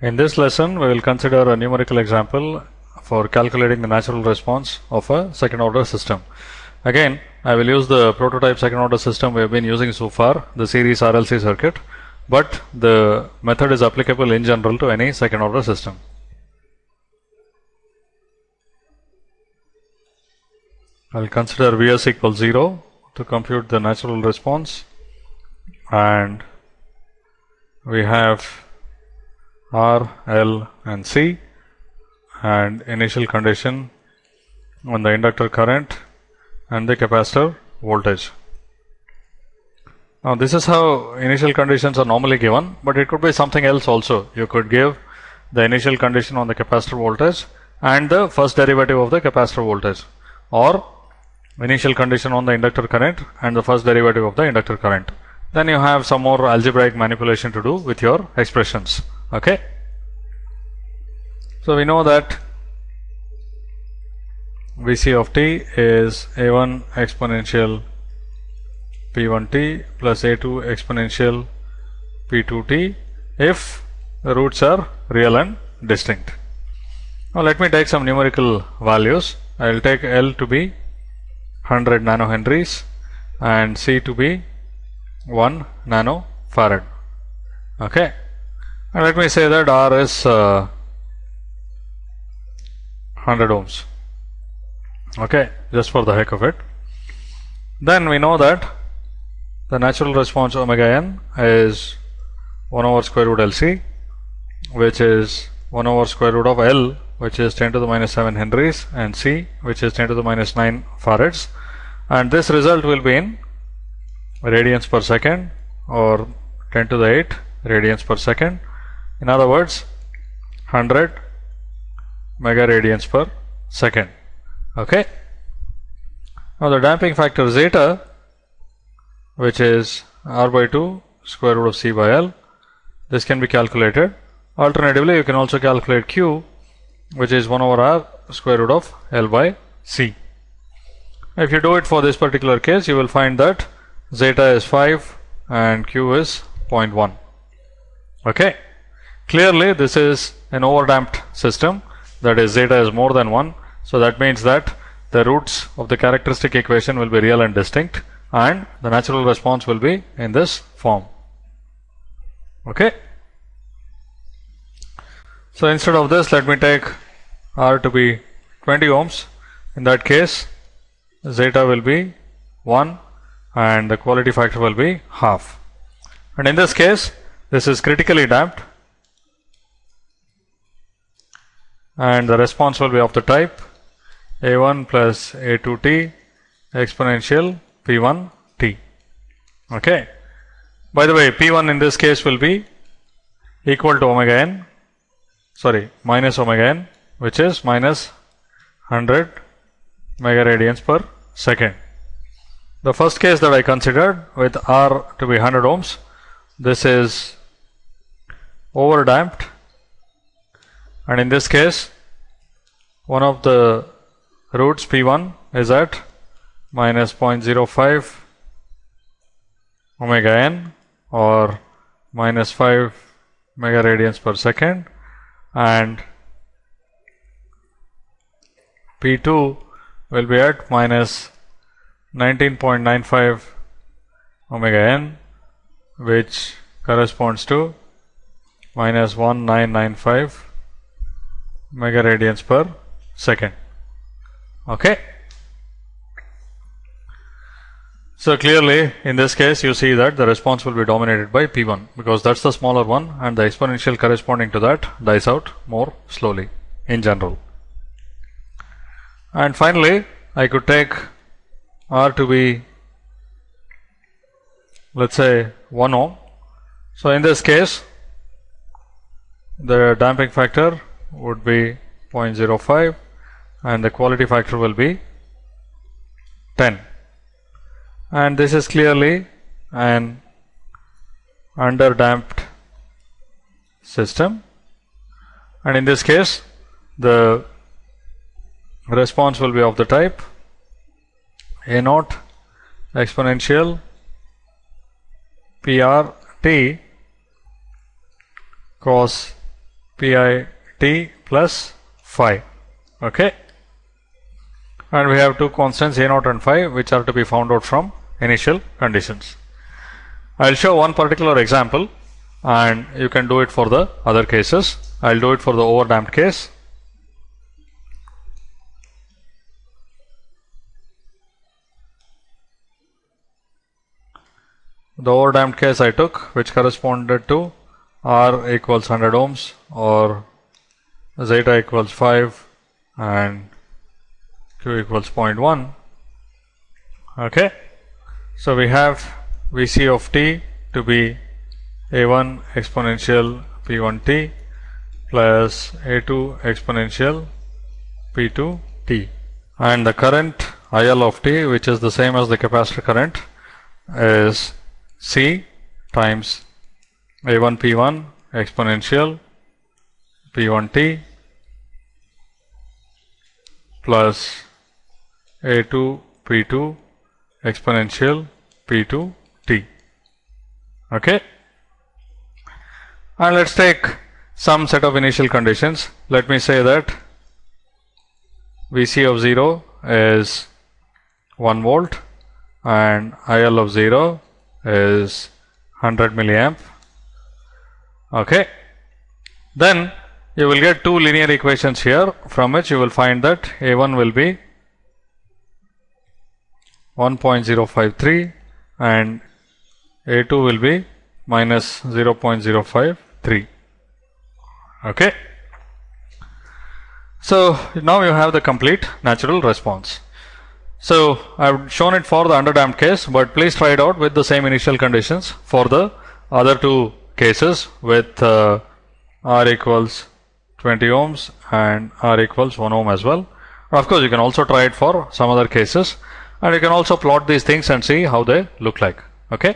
In this lesson, we will consider a numerical example for calculating the natural response of a second order system. Again, I will use the prototype second order system we have been using so far, the series RLC circuit, but the method is applicable in general to any second order system. I will consider Vs equals 0 to compute the natural response and we have R, L and C and initial condition on the inductor current and the capacitor voltage. Now this is how initial conditions are normally given, but it could be something else also. You could give the initial condition on the capacitor voltage and the first derivative of the capacitor voltage or initial condition on the inductor current and the first derivative of the inductor current. Then you have some more algebraic manipulation to do with your expressions. Okay. So we know that Vc of t is a1 exponential p1t plus a2 exponential p2t if the roots are real and distinct. Now let me take some numerical values. I will take L to be 100 nanohenries and C to be 1 nanofarad. Okay. And let me say that R is uh, 100 ohms. Okay, just for the heck of it. Then we know that the natural response omega n is 1 over square root LC, which is 1 over square root of L, which is 10 to the minus 7 henries, and C, which is 10 to the minus 9 farads. And this result will be in radians per second or 10 to the 8 radians per second. In other words, 100 mega radians per second. Okay. Now the damping factor zeta, which is R by 2 square root of C by L, this can be calculated. Alternatively, you can also calculate Q, which is 1 over R square root of L by C. If you do it for this particular case, you will find that zeta is 5 and Q is 0.1. Okay. Clearly, this is an overdamped system, that is zeta is more than 1. So that means that the roots of the characteristic equation will be real and distinct and the natural response will be in this form. Okay. So instead of this, let me take R to be 20 ohms. In that case, zeta will be 1 and the quality factor will be half. And in this case, this is critically damped and the response will be of the type a1 plus a2t exponential p1t. Okay. By the way, p1 in this case will be equal to omega n, sorry, minus omega n, which is minus 100 mega radians per second. The first case that I considered with R to be 100 ohms, this is overdamped and in this case one of the roots P1 is at minus 0.05 omega n or minus 5 mega radians per second. And P2 will be at minus 19.95 omega n which corresponds to minus 1995 mega radians per second. Okay. So clearly in this case you see that the response will be dominated by P1 because that's the smaller one and the exponential corresponding to that dies out more slowly in general. And finally I could take R to be let's say 1 ohm. So in this case the damping factor would be 0.05 and the quality factor will be 10 and this is clearly an underdamped system. And in this case the response will be of the type a naught exponential PR t cos pi t plus phi. Okay. And we have two constants a naught and phi which are to be found out from initial conditions. I'll show one particular example and you can do it for the other cases. I'll do it for the overdamped case. The overdamped case I took which corresponded to R equals 100 ohms or zeta equals 5 and Q equals 0.1 okay? So we have Vc of t to be a1 exponential p1t plus a2 exponential p2t and the current IL of t which is the same as the capacitor current is C times a1 p1 exponential p1t plus a2 p2 exponential p2t okay? And let's take some set of initial conditions. Let me say that Vc of 0 is 1 volt and IL of 0 is 100 milliamp. Okay? Then you will get two linear equations here. From which you will find that a1 will be 1.053 and a2 will be minus 0.053 okay? So now you have the complete natural response. So I've shown it for the underdamped case but please try it out with the same initial conditions for the other two cases with uh, R equals 20 ohms and R equals 1 ohm as well. Of course you can also try it for some other cases and you can also plot these things and see how they look like okay.